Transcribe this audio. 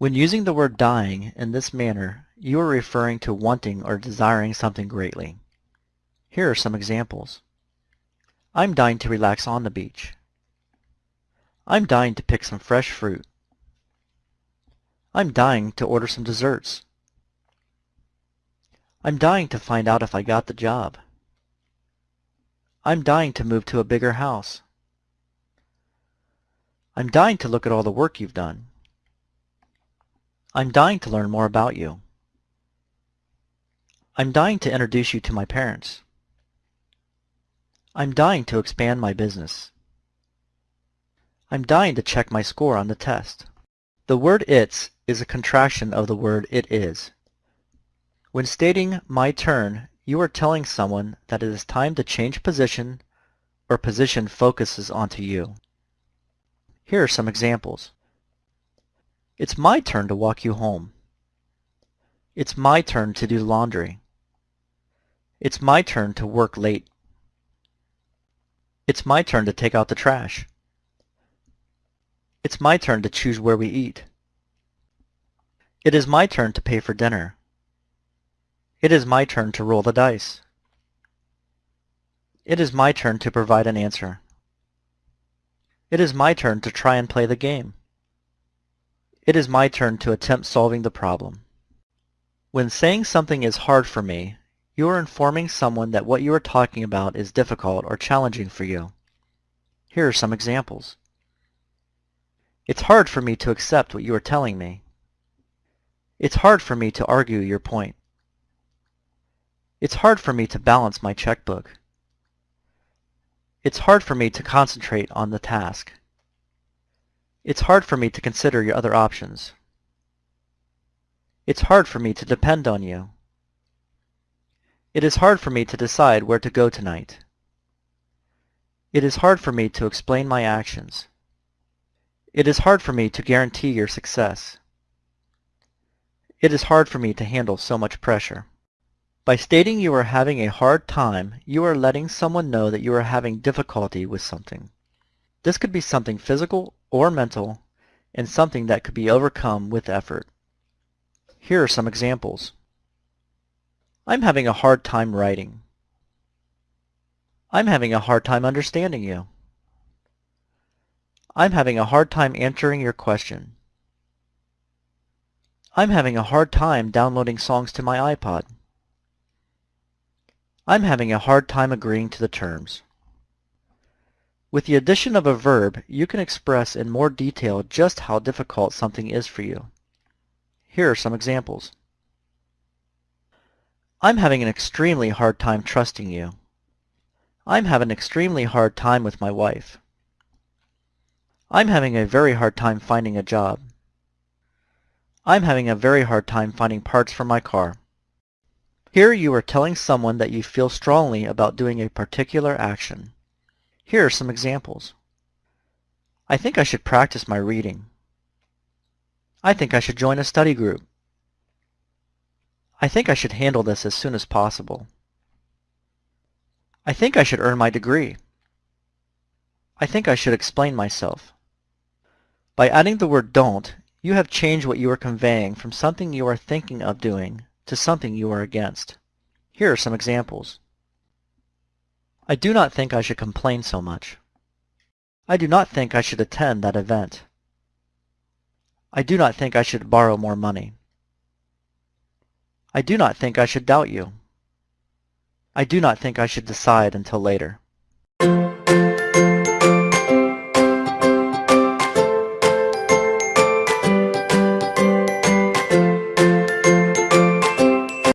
When using the word dying in this manner, you are referring to wanting or desiring something greatly. Here are some examples. I'm dying to relax on the beach. I'm dying to pick some fresh fruit. I'm dying to order some desserts. I'm dying to find out if I got the job. I'm dying to move to a bigger house. I'm dying to look at all the work you've done. I'm dying to learn more about you. I'm dying to introduce you to my parents. I'm dying to expand my business. I'm dying to check my score on the test. The word it's is a contraction of the word it is. When stating my turn, you are telling someone that it is time to change position or position focuses onto you. Here are some examples. It's my turn to walk you home. It's my turn to do laundry. It's my turn to work late. It's my turn to take out the trash. It's my turn to choose where we eat. It is my turn to pay for dinner. It is my turn to roll the dice. It is my turn to provide an answer. It is my turn to try and play the game. It is my turn to attempt solving the problem. When saying something is hard for me, you are informing someone that what you are talking about is difficult or challenging for you. Here are some examples. It's hard for me to accept what you are telling me. It's hard for me to argue your point. It's hard for me to balance my checkbook. It's hard for me to concentrate on the task. It's hard for me to consider your other options. It's hard for me to depend on you. It is hard for me to decide where to go tonight. It is hard for me to explain my actions. It is hard for me to guarantee your success. It is hard for me to handle so much pressure. By stating you are having a hard time, you are letting someone know that you are having difficulty with something. This could be something physical or mental, and something that could be overcome with effort. Here are some examples. I'm having a hard time writing. I'm having a hard time understanding you. I'm having a hard time answering your question. I'm having a hard time downloading songs to my iPod. I'm having a hard time agreeing to the terms. With the addition of a verb, you can express in more detail just how difficult something is for you. Here are some examples. I'm having an extremely hard time trusting you. I'm having an extremely hard time with my wife. I'm having a very hard time finding a job. I'm having a very hard time finding parts for my car. Here you are telling someone that you feel strongly about doing a particular action. Here are some examples. I think I should practice my reading. I think I should join a study group. I think I should handle this as soon as possible. I think I should earn my degree. I think I should explain myself. By adding the word don't, you have changed what you are conveying from something you are thinking of doing to something you are against. Here are some examples. I do not think I should complain so much. I do not think I should attend that event. I do not think I should borrow more money. I do not think I should doubt you. I do not think I should decide until later.